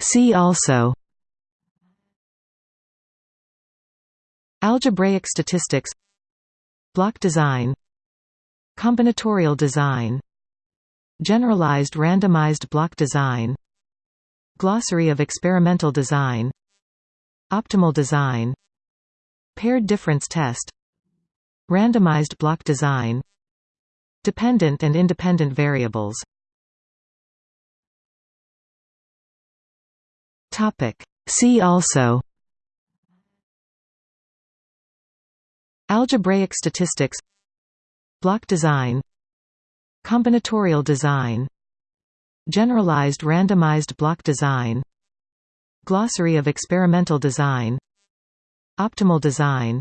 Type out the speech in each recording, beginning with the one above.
See also Algebraic statistics Block design Combinatorial design Generalized randomized block design Glossary of experimental design Optimal design Paired difference test Randomized block design Dependent and independent variables See also Algebraic statistics Block design Combinatorial design Generalized randomized block design Glossary of experimental design Optimal design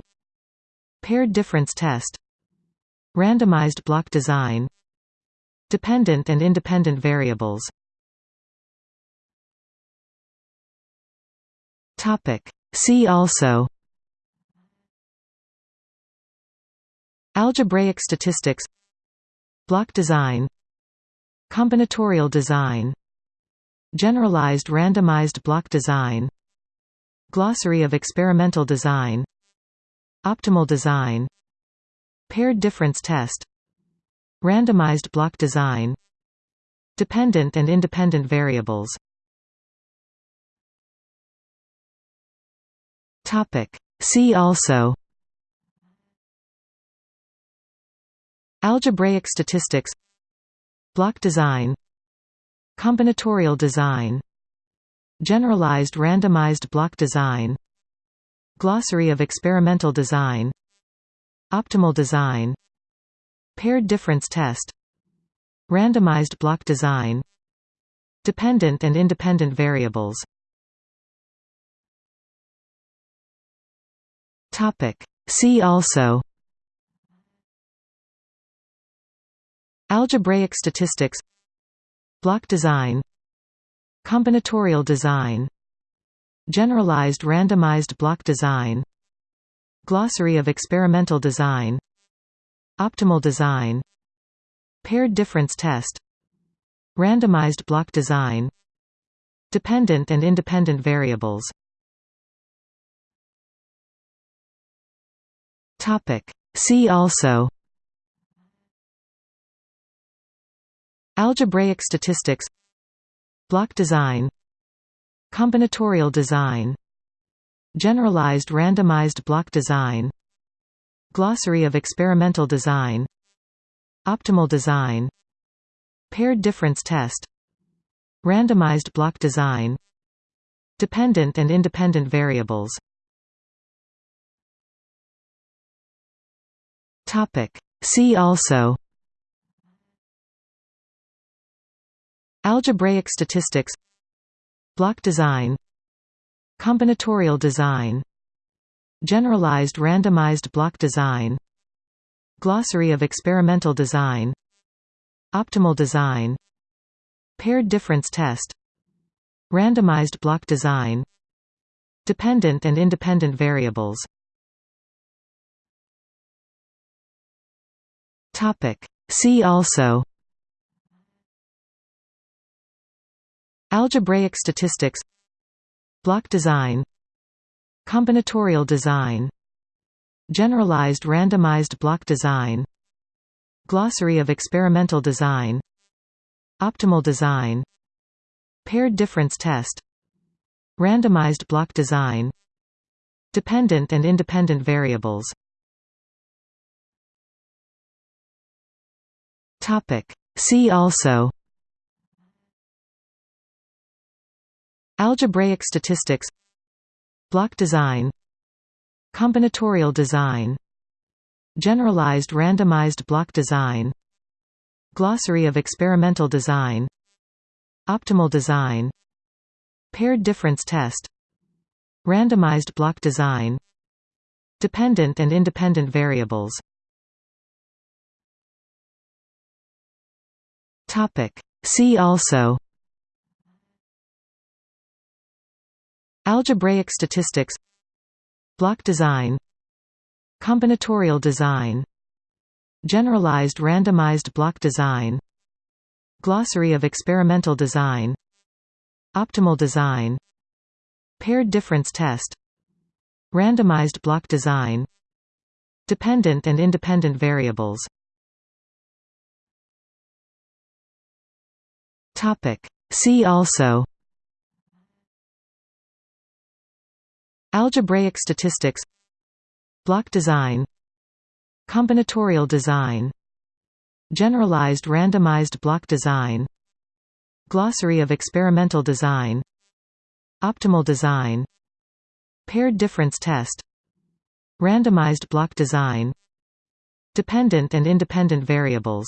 Paired difference test Randomized block design Dependent and independent variables See also. Algebraic statistics. Block design. Combinatorial design. Generalized randomized block design. Glossary of experimental design. Optimal design. Paired difference test. Randomized block design. Dependent and independent variables See also Algebraic statistics Block design Combinatorial design Generalized randomized block design Glossary of experimental design Optimal design Paired difference test Randomized block design Dependent and independent variables See also Algebraic statistics Block design Combinatorial design Generalized randomized block design Glossary of experimental design Optimal design Paired difference test Randomized block design Dependent and independent variables See also Algebraic statistics Block design Combinatorial design Generalized randomized block design Glossary of experimental design Optimal design Paired difference test Randomized block design Dependent and independent variables See also Algebraic statistics Block design Combinatorial design Generalized randomized block design Glossary of experimental design Optimal design Paired difference test Randomized block design Dependent and independent variables See also Algebraic statistics Block design Combinatorial design Generalized randomized block design Glossary of experimental design Optimal design Paired difference test Randomized block design Dependent and independent variables See also Algebraic statistics Block design Combinatorial design Generalized randomized block design Glossary of experimental design Optimal design Paired difference test Randomized block design Dependent and independent variables See also. Algebraic statistics. Block design. Combinatorial design. Generalized randomized block design. Glossary of experimental design. Optimal design. Paired difference test. Randomized block design. Dependent and independent variables See also. Algebraic statistics. Block design. Combinatorial design. Generalized randomized block design. Glossary of experimental design. Optimal design. Paired difference test. Randomized block design. Dependent and independent variables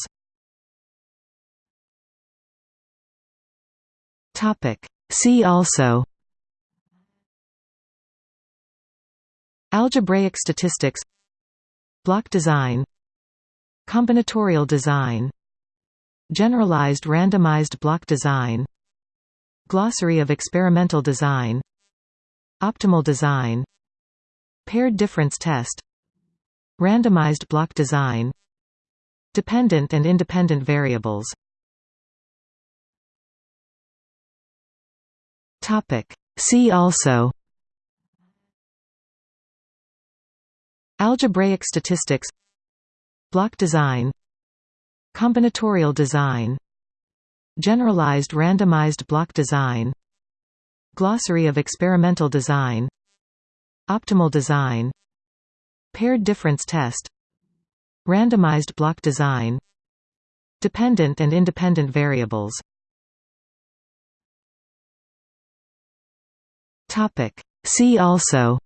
See also Algebraic statistics Block design Combinatorial design Generalized randomized block design Glossary of experimental design Optimal design Paired difference test Randomized block design Dependent and independent variables See also Algebraic statistics Block design Combinatorial design Generalized randomized block design Glossary of experimental design Optimal design Paired difference test Randomized block design Dependent and independent variables See also.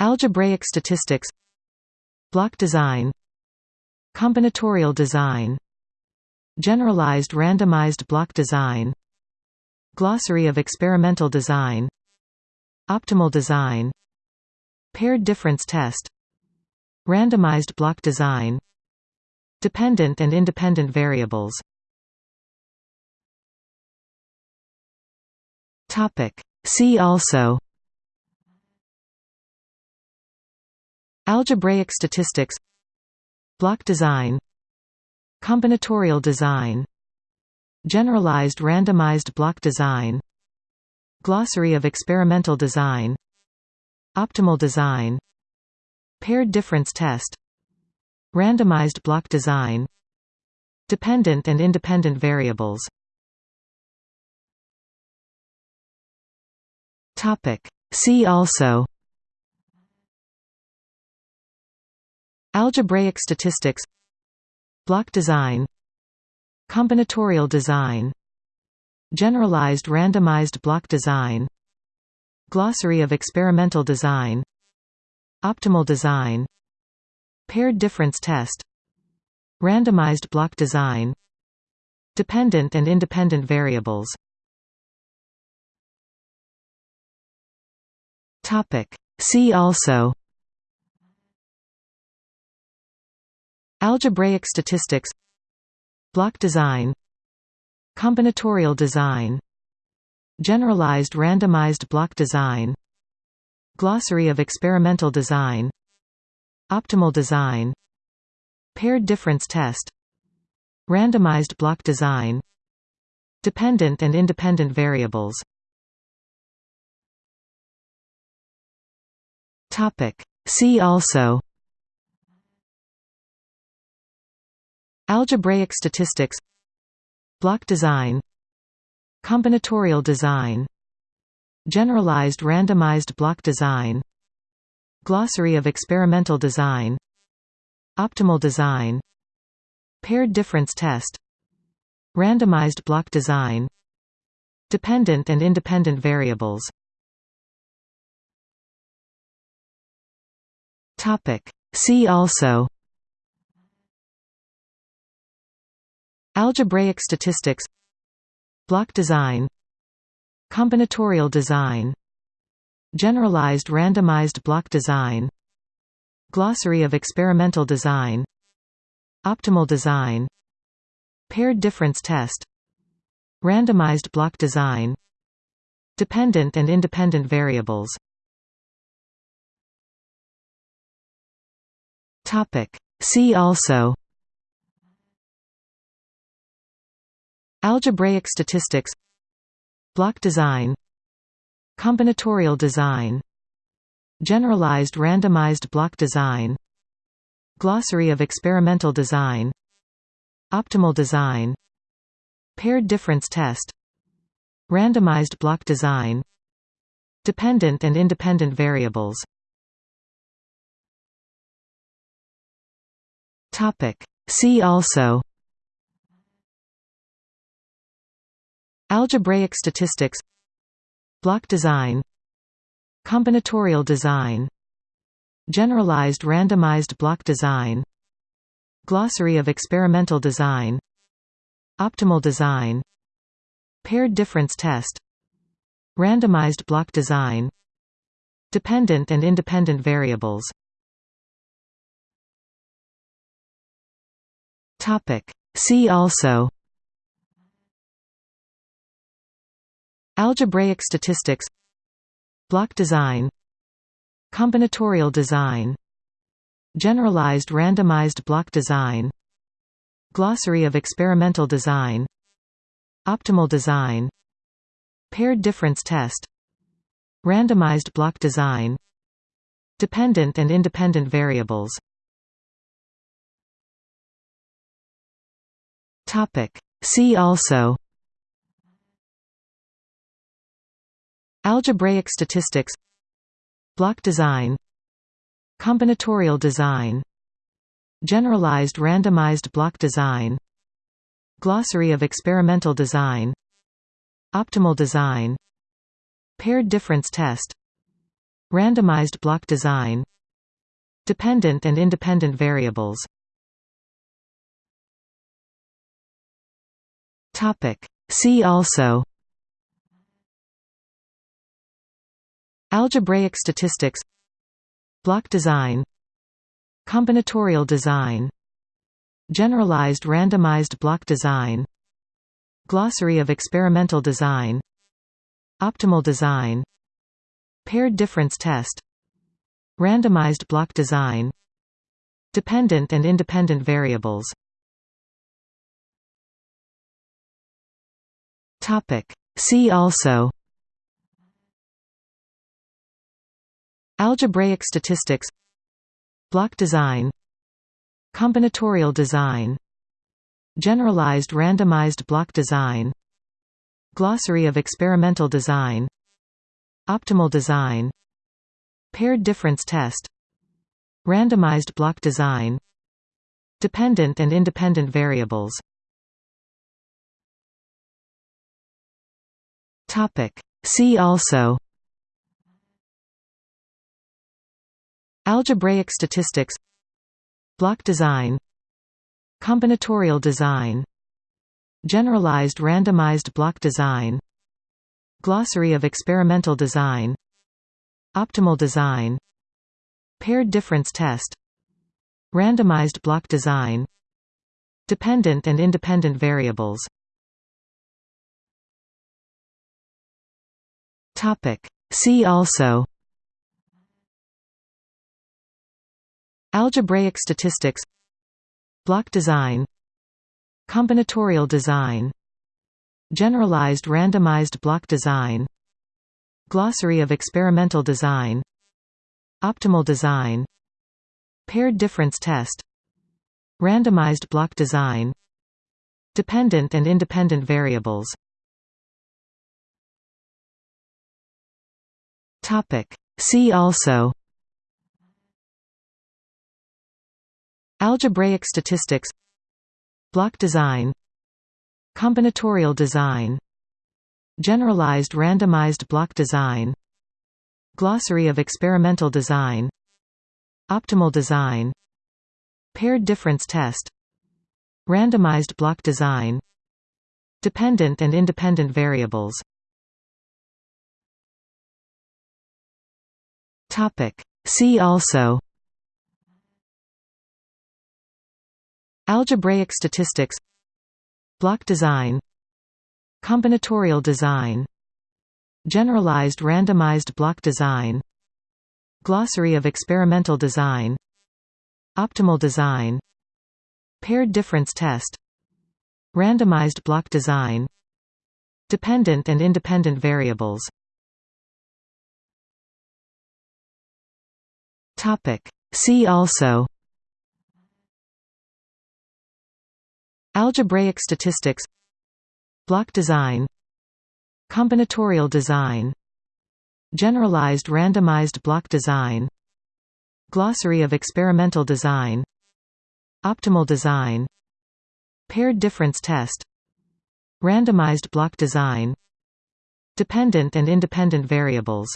Algebraic statistics. Block design. Combinatorial design. Generalized randomized block design. Glossary of experimental design. Optimal design. Paired difference test. Randomized block design. Dependent and independent variables See also Algebraic statistics Block design Combinatorial design Generalized randomized block design Glossary of experimental design Optimal design Paired difference test Randomized block design Dependent and independent variables See also Algebraic statistics Block design Combinatorial design Generalized randomized block design Glossary of experimental design Optimal design Paired difference test Randomized block design Dependent and independent variables See also. Algebraic statistics. Block design. Combinatorial design. Generalized randomized block design. Glossary of experimental design. Optimal design. Paired difference test. Randomized block design. Dependent and independent variables See also Algebraic statistics Block design Combinatorial design Generalized randomized block design Glossary of experimental design Optimal design Paired difference test Randomized block design Dependent and independent variables See also Algebraic statistics Block design Combinatorial design Generalized randomized block design Glossary of experimental design Optimal design Paired difference test Randomized block design Dependent and independent variables See also Algebraic statistics Block design Combinatorial design Generalized randomized block design Glossary of experimental design Optimal design Paired difference test Randomized block design Dependent and independent variables See also. Algebraic statistics. Block design. Combinatorial design. Generalized randomized block design. Glossary of experimental design. Optimal design. Paired difference test. Randomized block design. Dependent and independent variables See also Algebraic statistics Block design Combinatorial design Generalized randomized block design Glossary of experimental design Optimal design Paired difference test Randomized block design Dependent and independent variables See also Algebraic statistics Block design Combinatorial design Generalized randomized block design Glossary of experimental design Optimal design Paired difference test Randomized block design Dependent and independent variables See also Algebraic statistics Block design Combinatorial design Generalized randomized block design Glossary of experimental design Optimal design Paired difference test Randomized block design Dependent and independent variables See also Algebraic statistics Block design Combinatorial design Generalized randomized block design Glossary of experimental design Optimal design Paired difference test Randomized block design Dependent and independent variables See also Algebraic statistics Block design Combinatorial design Generalized randomized block design Glossary of experimental design Optimal design Paired difference test Randomized block design Dependent and independent variables See also Algebraic statistics Block design Combinatorial design Generalized randomized block design Glossary of experimental design Optimal design Paired difference test Randomized block design Dependent and independent variables See also. Algebraic statistics. Block design. Combinatorial design. Generalized randomized block design. Glossary of experimental design. Optimal design. Paired difference test. Randomized block design. Dependent and independent variables See also Algebraic statistics Block design Combinatorial design Generalized randomized block design Glossary of experimental design Optimal design Paired difference test Randomized block design Dependent and independent variables See also Algebraic statistics Block design Combinatorial design Generalized randomized block design Glossary of experimental design Optimal design Paired difference test Randomized block design Dependent and independent variables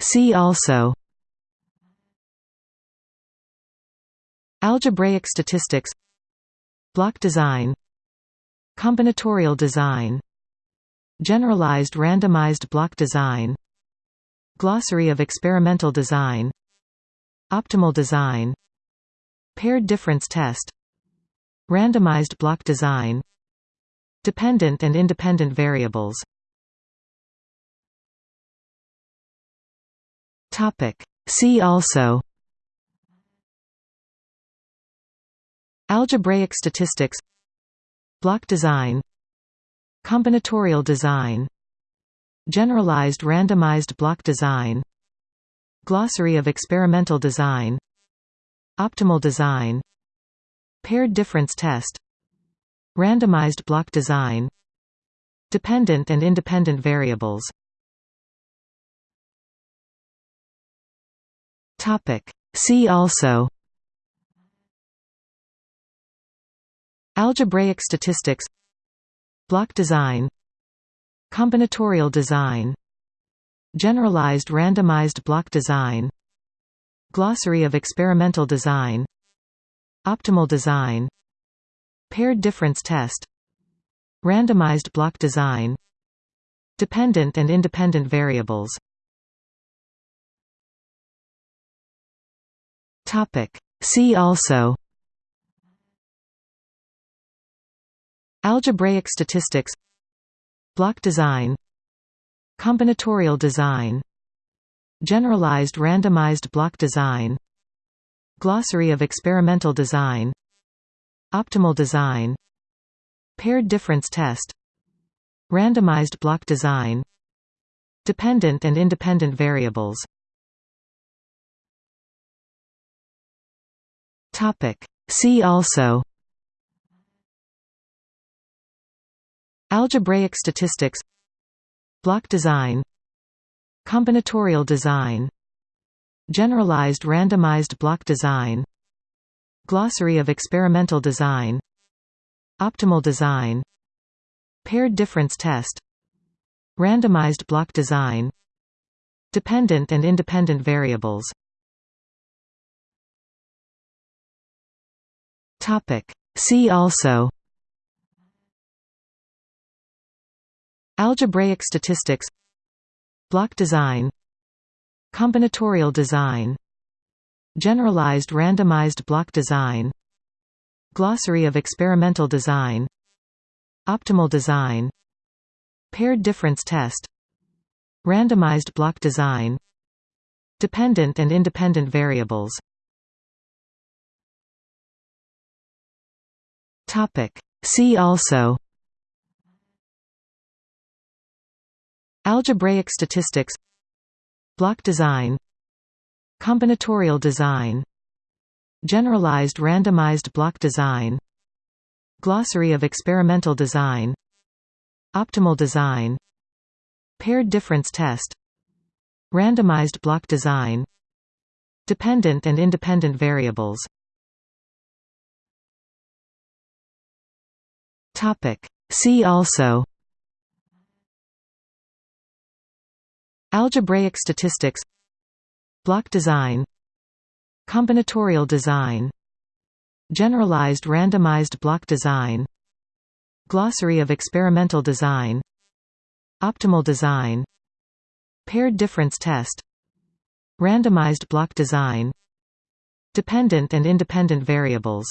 See also Algebraic statistics Block design Combinatorial design Generalized randomized block design Glossary of experimental design Optimal design Paired difference test Randomized block design Dependent and independent variables See also Algebraic statistics Block design Combinatorial design Generalized randomized block design Glossary of experimental design Optimal design Paired difference test Randomized block design Dependent and independent variables See also Algebraic statistics Block design Combinatorial design Generalized randomized block design Glossary of experimental design Optimal design Paired difference test Randomized block design Dependent and independent variables See also Algebraic statistics Block design Combinatorial design Generalized randomized block design Glossary of experimental design Optimal design Paired difference test Randomized block design Dependent and independent variables See also. Algebraic statistics. Block design. Combinatorial design. Generalized randomized block design. Glossary of experimental design. Optimal design. Paired difference test. Randomized block design. Dependent and independent variables See also. Algebraic statistics. Block design. Combinatorial design. Generalized randomized block design. Glossary of experimental design. Optimal design. Paired difference test. Randomized block design. Dependent and independent variables See also Algebraic statistics Block design Combinatorial design Generalized randomized block design Glossary of experimental design Optimal design Paired difference test Randomized block design Dependent and independent variables See also Algebraic statistics Block design Combinatorial design Generalized randomized block design Glossary of experimental design Optimal design Paired difference test Randomized block design Dependent and independent variables